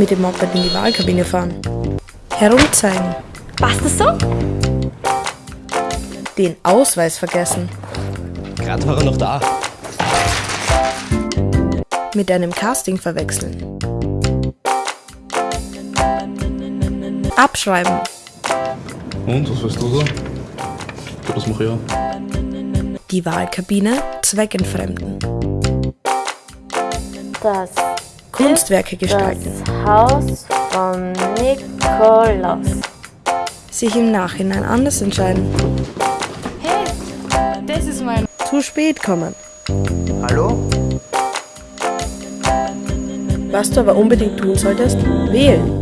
Mit dem Moped in die Wahlkabine fahren. Herumzeigen. Passt das so? Den Ausweis vergessen. Gerade war er noch da. Mit einem Casting verwechseln. Abschreiben. Und, was weißt du so? Ja, das mache ich auch. Die Wahlkabine zweckentfremden. Das Kunstwerke gestalten. das Haus von Nikolaus. Sich im Nachhinein anders entscheiden. Hey, das ist mein. Zu spät kommen. Hallo? Was du aber unbedingt tun solltest, wählen.